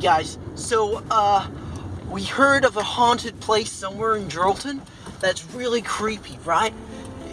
Guys, so, uh, we heard of a haunted place somewhere in Geraldton that's really creepy, right?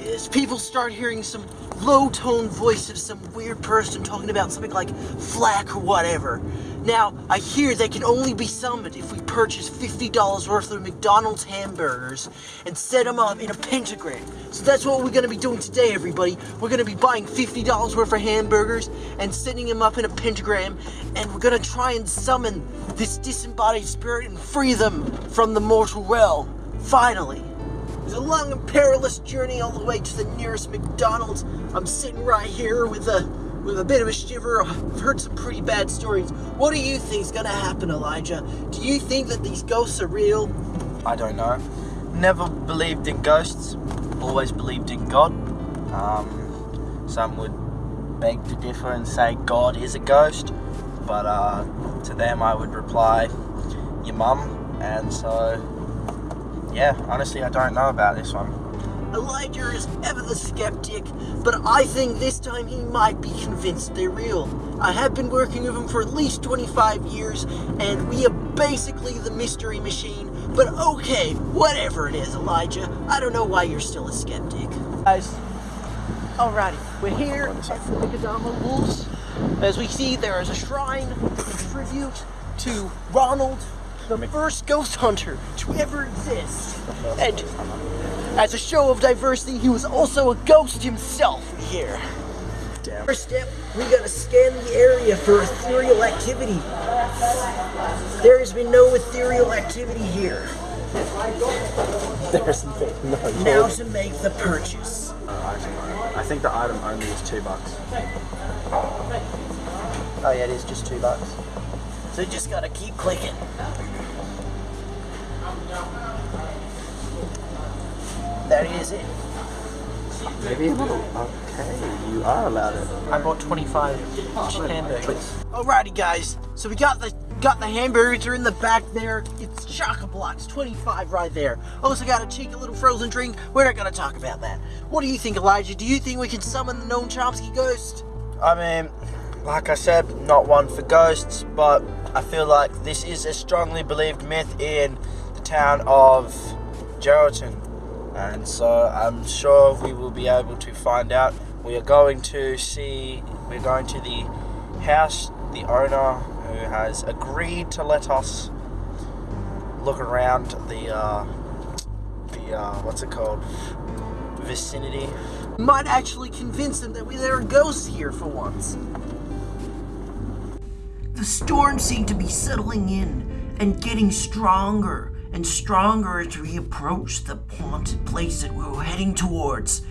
As people start hearing some low-toned voice of some weird person talking about something like flack or whatever. Now, I hear they can only be summoned if we purchase $50 worth of McDonald's hamburgers and set them up in a pentagram. So that's what we're going to be doing today, everybody. We're going to be buying $50 worth of hamburgers and setting them up in a pentagram, and we're going to try and summon this disembodied spirit and free them from the mortal realm. Finally. It's a long and perilous journey all the way to the nearest McDonald's. I'm sitting right here with a with a bit of a shiver. I've heard some pretty bad stories. What do you think is going to happen, Elijah? Do you think that these ghosts are real? I don't know. Never believed in ghosts. Always believed in God. Um, some would beg to differ and say God is a ghost, but uh, to them I would reply, your mum. And so, yeah, honestly, I don't know about this one. Elijah is ever the skeptic, but I think this time he might be convinced they're real. I have been working with him for at least 25 years, and we are basically the mystery machine, but okay, whatever it is, Elijah, I don't know why you're still a skeptic. Guys, alrighty, we're here at the Nicodama Wolves. As we see, there is a shrine, a tribute to Ronald, the first ghost hunter to ever exist. And as a show of diversity, he was also a ghost himself here. Damn. First step, we gotta scan the area for ethereal activity. There has been no ethereal activity here. There's no Now to make the purchase. I think the item only is two bucks. Oh yeah, it is just two bucks. So you just gotta keep clicking. That is it. Maybe a little. Okay, you are allowed it. I bought 25 hamburgers. Alrighty guys, so we got the got the hamburgers are in the back there. It's chocolate blocks, 25 right there. Also got a cheeky little frozen drink. We're not gonna talk about that. What do you think, Elijah? Do you think we can summon the Noam Chomsky ghost? I mean, like I said, not one for ghosts, but I feel like this is a strongly believed myth in town of Geraldton. And so I'm sure we will be able to find out. We are going to see, we're going to the house, the owner who has agreed to let us look around the, uh, the, uh, what's it called, vicinity. Might actually convince them that we, there are ghosts here for once. The storm seemed to be settling in and getting stronger and stronger as we approached the haunted place that we were heading towards.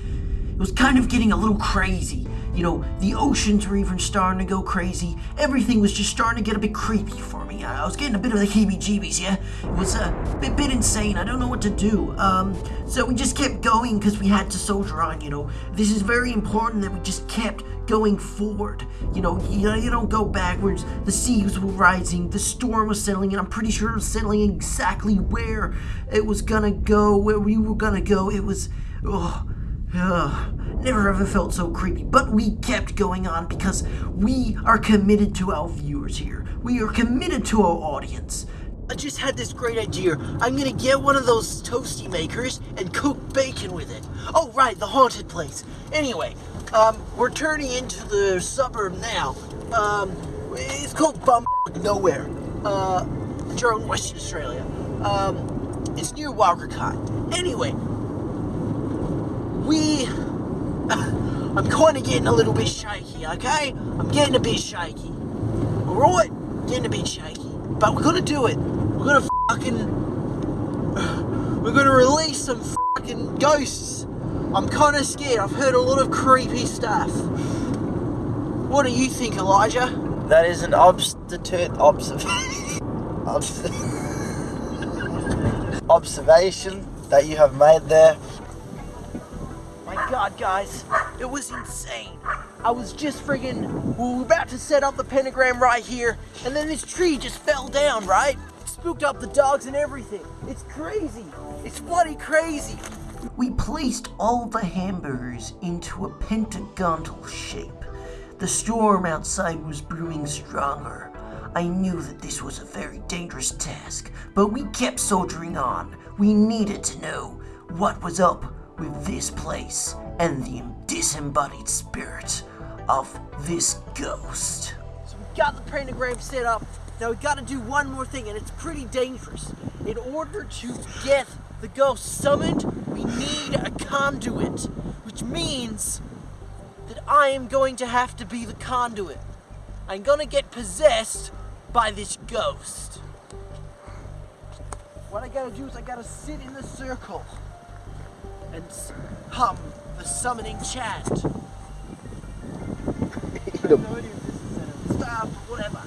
It was kind of getting a little crazy. You know, the oceans were even starting to go crazy. Everything was just starting to get a bit creepy for me. I was getting a bit of the heebie-jeebies, yeah? It was a bit, bit insane. I don't know what to do. Um, so we just kept going because we had to soldier on, you know. This is very important that we just kept going forward. You know, you, you don't go backwards. The seas were rising, the storm was settling, and I'm pretty sure it was settling exactly where it was gonna go, where we were gonna go. It was, oh, ugh, never ever felt so creepy. But we kept going on because we are committed to our viewers here. We are committed to our audience. I just had this great idea. I'm gonna get one of those toasty makers and cook bacon with it. Oh, right, the haunted place. Anyway, um, we're turning into the suburb now. Um, it's called Bum Nowhere. Uh, Western Australia. Um, it's near Walkercott. Anyway, we... Uh, I'm kind of getting a little bit shaky, okay? I'm getting a bit shaky. Alright? Getting a bit shaky. But we're gonna do it. We're gonna fucking... We're gonna release some fucking ghosts. I'm kind of scared. I've heard a lot of creepy stuff. What do you think, Elijah? That is an obstitute observation. observation that you have made there. God, guys, it was insane. I was just friggin', we were about to set up the pentagram right here, and then this tree just fell down, right? Spooked up the dogs and everything. It's crazy. It's bloody crazy. We placed all the hamburgers into a pentagonal shape. The storm outside was brewing stronger. I knew that this was a very dangerous task, but we kept soldiering on. We needed to know what was up with this place and the disembodied spirit of this ghost. So we got the pentagram set up. Now we got to do one more thing, and it's pretty dangerous. In order to get the ghost summoned, we need a conduit, which means that I am going to have to be the conduit. I'm gonna get possessed by this ghost. What I gotta do is I gotta sit in the circle and hum the summoning chant. I have no idea if this is a stop, whatever.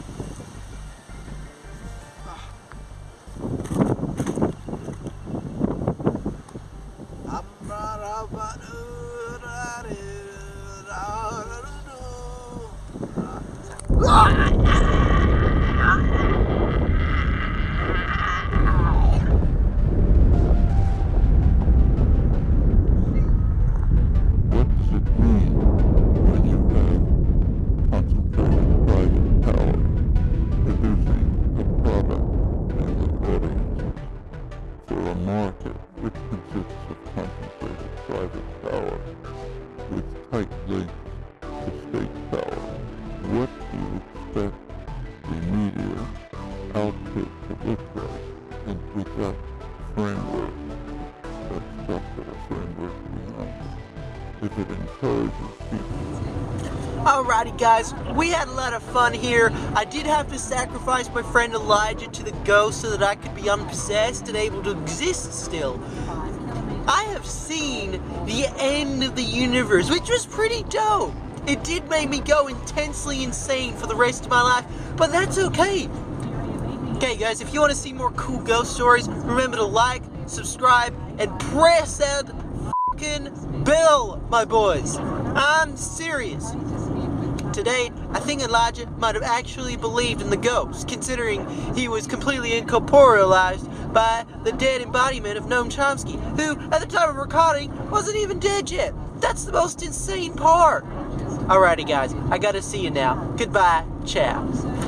Output to look? And with that framework, that structural framework behind it, if it encourages people Alrighty, guys, we had a lot of fun here. I did have to sacrifice my friend Elijah to the ghost so that I could be unpossessed and able to exist still. I have seen the end of the universe, which was pretty dope. It did make me go intensely insane for the rest of my life, but that's okay. Okay, guys, if you want to see more cool ghost stories, remember to like, subscribe, and press that fucking bell, my boys. I'm serious. Today, I think Elijah might have actually believed in the ghost, considering he was completely incorporealized by the dead embodiment of Noam Chomsky, who, at the time of recording, wasn't even dead yet. That's the most insane part. Alrighty, guys, I gotta see you now. Goodbye. Ciao.